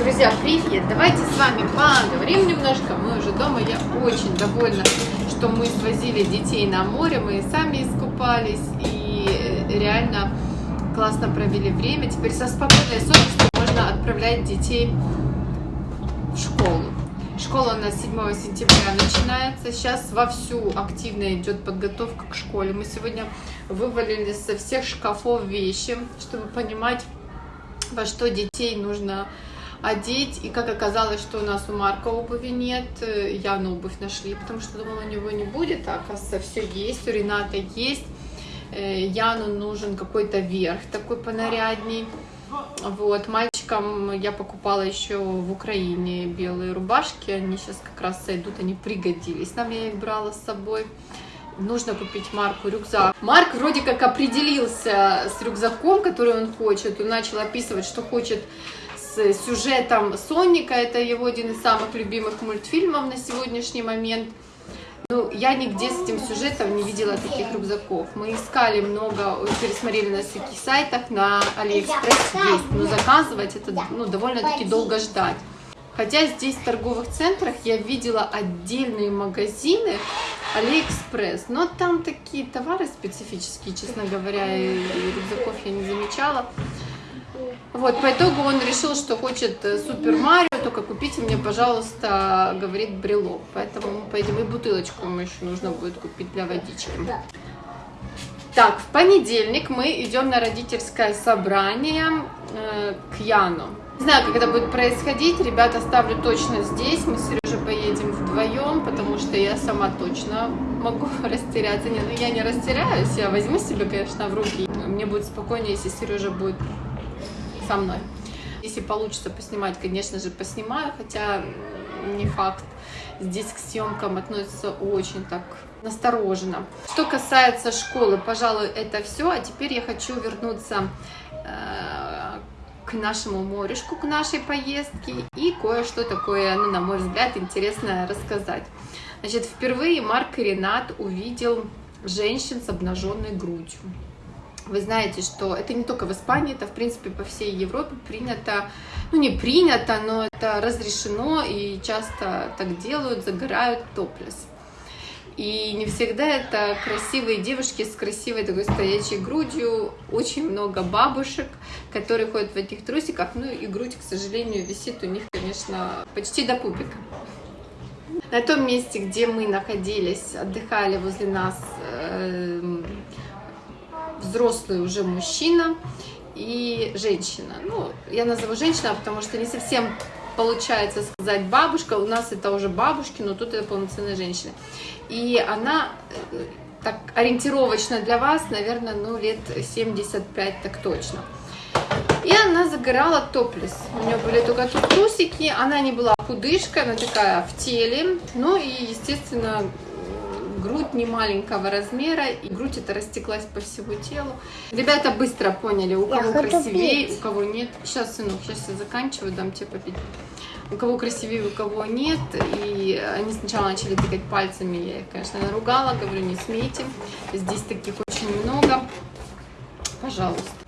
Друзья, привет! Давайте с вами поговорим немножко. Мы уже дома. Я очень довольна, что мы свозили детей на море. Мы сами искупались и реально классно провели время. Теперь со спокойной совестью можно отправлять детей в школу. Школа у нас 7 сентября начинается. Сейчас вовсю активно идет подготовка к школе. Мы сегодня вывалили со всех шкафов вещи, чтобы понимать, во что детей нужно одеть. И как оказалось, что у нас у Марка обуви нет, Яну обувь нашли, потому что думала, у него не будет, а оказывается все есть, у Рената есть. Э, Яну нужен какой-то верх такой понарядней. Вот, мальчикам я покупала еще в Украине белые рубашки, они сейчас как раз сойдут, они пригодились. Нам я их брала с собой. Нужно купить Марку рюкзак. Марк вроде как определился с рюкзаком, который он хочет. Он начал описывать, что хочет с сюжетом Соника. Это его один из самых любимых мультфильмов на сегодняшний момент. Ну, я нигде с этим сюжетом не видела таких рюкзаков. Мы искали много, пересмотрели на всяких сайтах, на Алиэкспресс есть, но заказывать это ну, довольно-таки долго ждать. Хотя здесь в торговых центрах я видела отдельные магазины Алиэкспресс, но там такие товары специфические, честно говоря, и рюкзаков я не замечала. Вот, по итогу он решил, что хочет э, Супер Марио, только купите мне, пожалуйста, говорит, брелок. Поэтому мы поедем и бутылочку ему еще нужно будет купить для водички. Так, в понедельник мы идем на родительское собрание э, к Яну. Не знаю, как это будет происходить, ребят оставлю точно здесь, мы с поедем вдвоем, потому что я сама точно могу растеряться. Нет, ну я не растеряюсь, я возьму себе, конечно, в руки. Мне будет спокойнее, если Сережа будет со мной. Если получится поснимать, конечно же, поснимаю, хотя не факт. Здесь к съемкам относятся очень так настороженно. Что касается школы, пожалуй, это все. А теперь я хочу вернуться э, к нашему морешку, к нашей поездке и кое-что такое, ну, на мой взгляд, интересное рассказать. Значит, впервые Марк и Ренат увидел женщин с обнаженной грудью. Вы знаете, что это не только в Испании, это, в принципе, по всей Европе принято, ну, не принято, но это разрешено, и часто так делают, загорают топлес. И не всегда это красивые девушки с красивой такой стоячей грудью, очень много бабушек, которые ходят в этих трусиках, ну и грудь, к сожалению, висит у них, конечно, почти до пупика. На том месте, где мы находились, отдыхали возле нас э, взрослый уже мужчина и женщина. Ну, я назову женщина, потому что не совсем получается сказать бабушка, у нас это уже бабушки, но тут это полноценная женщина. И она э, так ориентировочно для вас, наверное, ну лет 75 так точно. И она загорала топлес. У нее были только тут трусики, она не была худышка, она такая в теле. Ну и, естественно, грудь не маленького размера, и грудь это растеклась по всему телу. Ребята быстро поняли, у кого красивее, у кого нет. Сейчас, сынок, сейчас я заканчиваю, дам тебе попить. У кого красивее, у кого нет. И они сначала начали тыкать пальцами, я их, конечно, наругала, говорю, не смейте. Здесь таких очень много. Пожалуйста.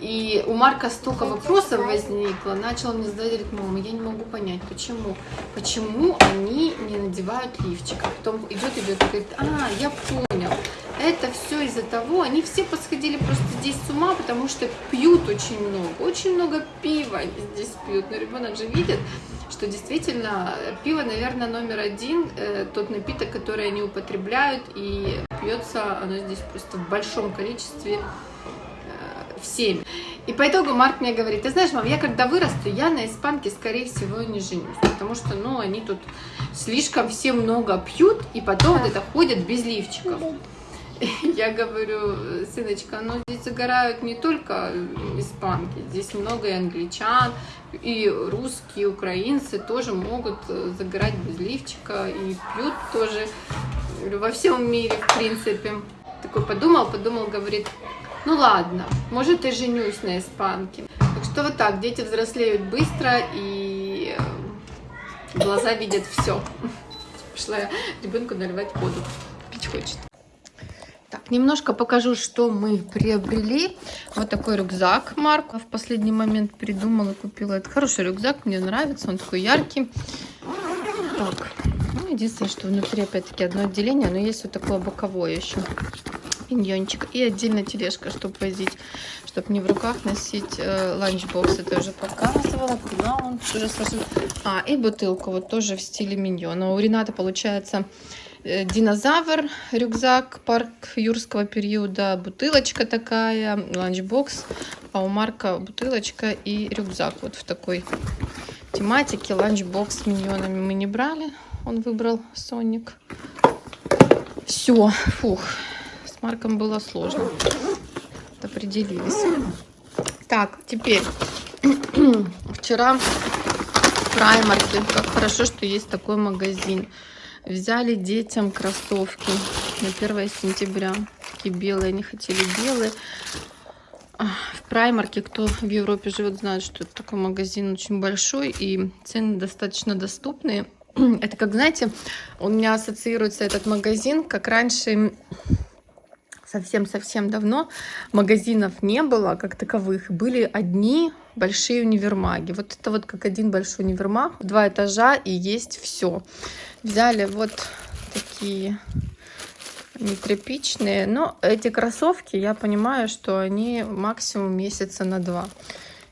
И у Марка столько вопросов возникло, начал мне задать, говорит, мама, я не могу понять, почему, почему они не надевают лифчик. А потом идет, идет и говорит, а, я понял, это все из-за того, они все подсходили просто здесь с ума, потому что пьют очень много, очень много пива здесь пьют, но ребенок же видит, что действительно пиво, наверное, номер один, э, тот напиток, который они употребляют, и пьется оно здесь просто в большом количестве, всеми. И по итогу Марк мне говорит, ты знаешь, мам, я когда вырасту, я на испанке, скорее всего, не женюсь. Потому что, ну, они тут слишком все много пьют, и потом вот это ходят без лифчиков. Я говорю, сыночка, ну здесь загорают не только испанки, здесь много и англичан, и русские, и украинцы тоже могут загорать без лифчика, и пьют тоже во всем мире, в принципе. Такой подумал, подумал, говорит, ну ладно, может и женюсь на испанке. Так что вот так, дети взрослеют быстро и э, глаза видят все. Пошла я ребенку наливать воду. Пить хочет. Так, немножко покажу, что мы приобрели. Вот такой рюкзак Марку в последний момент придумала, купила. Это хороший рюкзак, мне нравится, он такой яркий. Так, ну, единственное, что внутри опять-таки одно отделение, но есть вот такое боковое еще миньончик. И отдельно тележка, чтобы возить, чтобы не в руках носить э, ланчбокс. Это уже показывала. Куда он уже сложил? А, и бутылку вот тоже в стиле миньона. У Рената получается э, динозавр, рюкзак, парк юрского периода, бутылочка такая, ланчбокс. А у Марка бутылочка и рюкзак вот в такой тематике. Ланчбокс с миньонами мы не брали. Он выбрал Соник. Все, фух, с Марком было сложно. Определились. Так, теперь. Вчера в Праймарке. Как хорошо, что есть такой магазин. Взяли детям кроссовки на 1 сентября. Такие белые, они хотели белые. В Праймарке, кто в Европе живет, знает, что это такой магазин очень большой и цены достаточно доступные. Это как, знаете, у меня ассоциируется этот магазин, как раньше совсем-совсем давно магазинов не было как таковых. Были одни большие универмаги. Вот это вот как один большой универмаг, два этажа и есть все. Взяли вот такие нетряпичные. Но эти кроссовки, я понимаю, что они максимум месяца на два.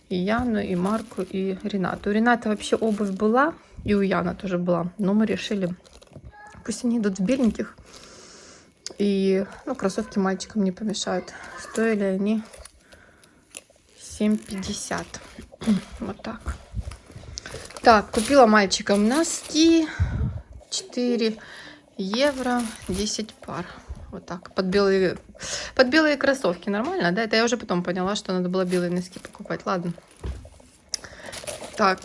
И Яну, и Марку, и Ренату. У Рената вообще обувь была, и у Яна тоже была. Но мы решили, пусть они идут в беленьких. И ну, кроссовки мальчикам не помешают. Стоили они 7,50. Вот так. Так, купила мальчикам носки. 4 евро 10 пар. Вот так. Под белые, под белые кроссовки. Нормально, да? Это я уже потом поняла, что надо было белые носки покупать. Ладно. Так.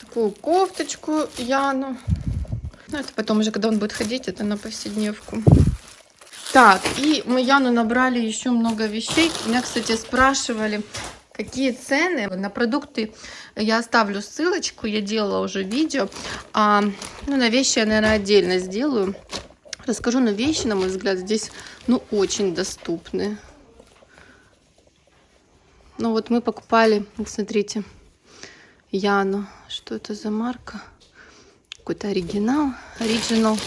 Такую кофточку Яну. Ну, это потом уже, когда он будет ходить, это на повседневку. Так, и мы Яну набрали еще много вещей. Меня, кстати, спрашивали, какие цены на продукты. Я оставлю ссылочку, я делала уже видео. А, ну, на вещи я, наверное, отдельно сделаю. Расскажу, но вещи, на мой взгляд, здесь, ну, очень доступны. Ну, вот мы покупали, смотрите, Яну. Что это за марка? Какой-то оригинал, оригинал.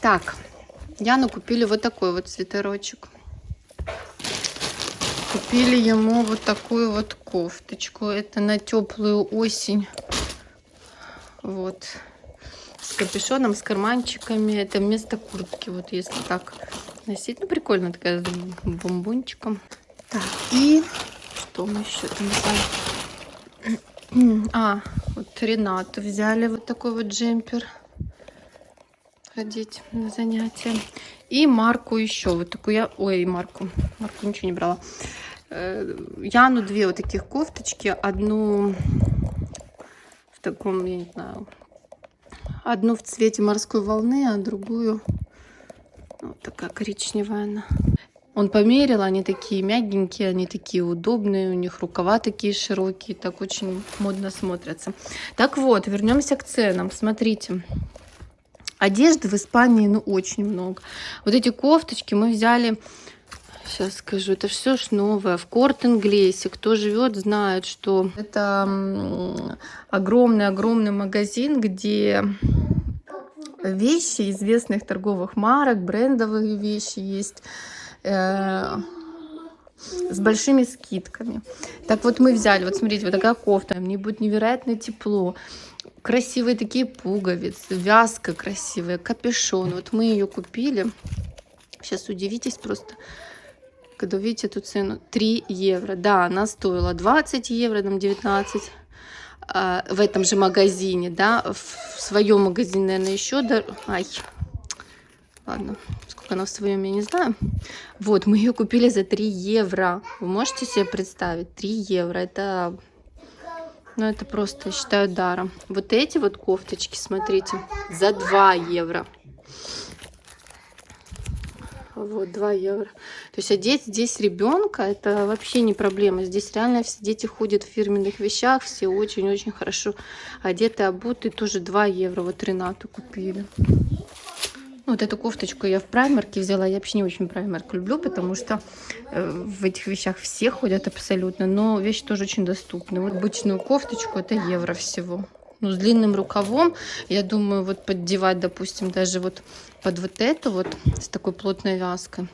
Так, Яну купили вот такой вот свитерочек. Купили ему вот такую вот кофточку. Это на теплую осень. Вот. С капюшоном, с карманчиками. Это вместо куртки. Вот если так носить. Ну, прикольно такая с бомбончиком. Так, и что мы еще там? А, вот Ренату взяли вот такой вот джемпер. Ходить на занятия. И Марку еще вот такую я... Ой, Марку. Марку ничего не брала. Э, Яну две вот таких кофточки. Одну в таком, я не знаю, одну в цвете морской волны, а другую вот такая коричневая она. Он померил, они такие мягенькие, они такие удобные, у них рукава такие широкие, так очень модно смотрятся. Так вот, вернемся к ценам. Смотрите, одежды в Испании, ну, очень много. Вот эти кофточки мы взяли, сейчас скажу, это все ж новое, в Корт-Инглесе. Кто живет, знает, что это огромный-огромный магазин, где вещи известных торговых марок, брендовые вещи есть Э, с большими скидками. Так вот мы взяли, вот смотрите, вот такая кофта, мне будет невероятно тепло. Красивые такие пуговицы, вязка красивая, капюшон. Вот мы ее купили. Сейчас удивитесь просто, когда увидите эту цену. 3 евро. Да, она стоила 20 евро, там 19 а, в этом же магазине, да, в своем магазине, наверное, еще дор... ладно, сколько она в своем, я не знаю. Вот, мы ее купили за 3 евро. Вы можете себе представить? 3 евро. Это, ну, это просто, считаю, даром. Вот эти вот кофточки, смотрите, за 2 евро. Вот, 2 евро. То есть одеть здесь ребенка, это вообще не проблема. Здесь реально все дети ходят в фирменных вещах, все очень-очень хорошо одеты, обуты. Тоже 2 евро. Вот Ренату купили. Ну, вот эту кофточку я в праймерке взяла. Я вообще не очень праймерк люблю, потому что э, в этих вещах все ходят абсолютно. Но вещи тоже очень доступны. Вот обычную кофточку это евро всего. Ну, с длинным рукавом, я думаю, вот поддевать, допустим, даже вот под вот эту вот, с такой плотной вязкой.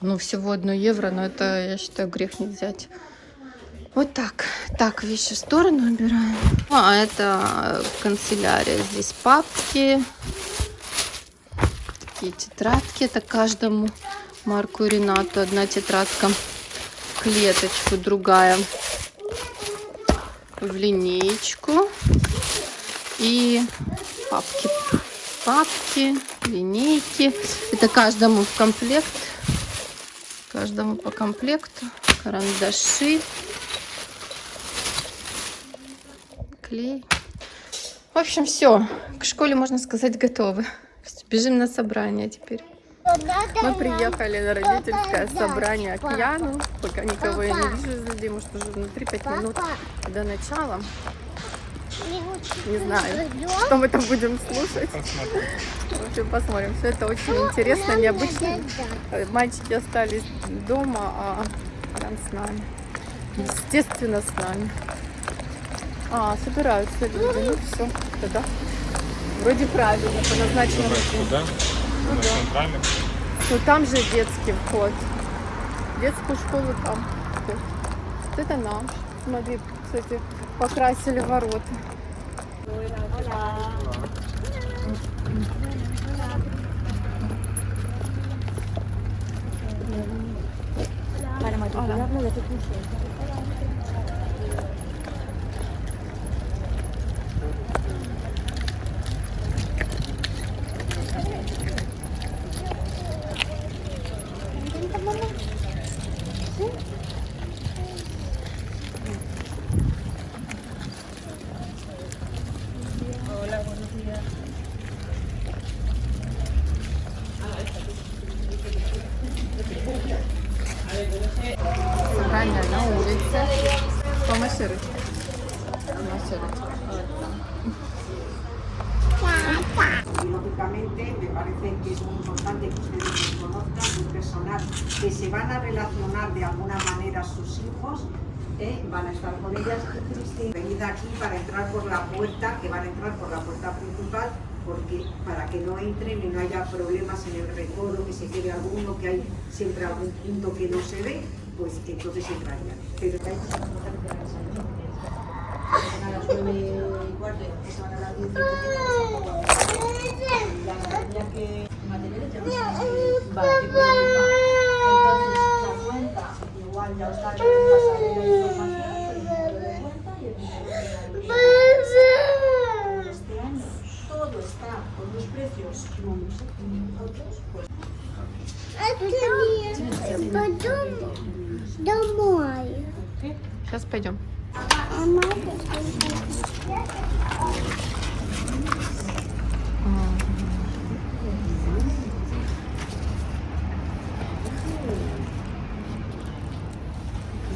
Ну, всего одно евро, но это, я считаю, грех не взять. Вот так. Так, вещи в сторону убираем. А, это канцелярия. Здесь папки. Такие тетрадки. Это каждому Марку и Ренату. Одна тетрадка клеточку, другая в линеечку. И папки. Папки, линейки. Это каждому в комплект. Каждому по комплекту. Карандаши. клей. В общем, все. К школе, можно сказать, готовы. Бежим на собрание теперь. Мы приехали на родительское собрание к Яну. Пока никого я не вижу из. Может, уже внутри 5 минут до начала. Не знаю, что мы там будем слушать. В общем, посмотрим. Все это очень интересно, необычно. Мальчики остались дома, а Ран с нами. Естественно, с нами. А, собираются люди. Ну все, тогда. Вроде правильно, по назначенному Куда? Ну, На да. Ну там же детский вход. Детскую школу там. Вот это наш. Смотри, кстати, покрасили ворота. Para matricularlo ya te puse. Y lógicamente me parece que es muy importante que ustedes conozcan, un personal que se van a relacionar de alguna manera a sus hijos, ¿eh? van a estar con ellas. Venid aquí para entrar por la puerta, que van a entrar por la puerta principal, porque para que no entren y no haya problemas en el recodo, que se quede alguno, que hay siempre algún punto que no se ve, pues entonces entrarían. Домой. Сейчас пойдем. А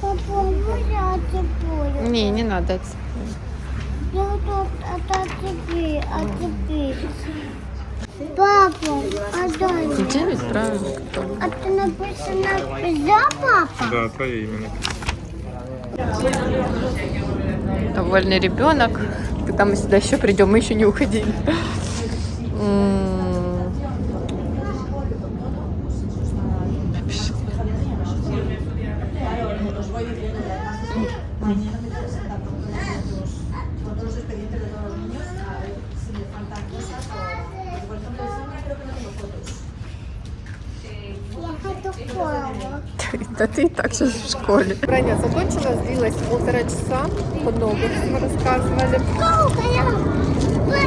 Папа? Не, не надо. Я а. Папа, а дай. мне. Девять, правильно. А ты написано за папа? Да, твое имя Довольный ребенок. Когда мы сюда еще придем, мы еще не уходили. Да ты и так сейчас в школе. Броня закончилась, длилась полтора часа. Много рассказывали.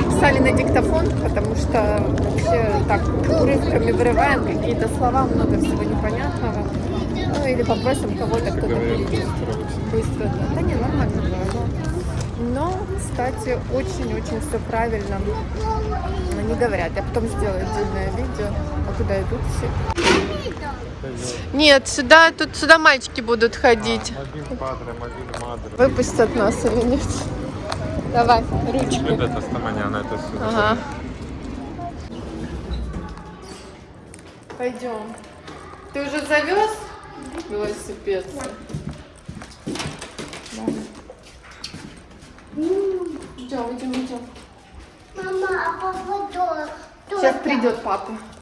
Писали на диктофон, потому что вообще так урывками вырываем какие-то слова, много всего непонятного. Ну или попросим кого-то, кто-то перейдет. быстро да. Да не, нормально было. Но, но, кстати, очень-очень все правильно они говорят. Я потом сделаю отдельное видео, а куда идут все. Нет, сюда, тут сюда мальчики будут ходить. Мадре. Выпустят нас или нет? Давай, ручку. Ага. Пойдем. Ты уже завез велосипед? Да. Идем, идем, идем. Мама, а папа тоже. Сейчас придет папа.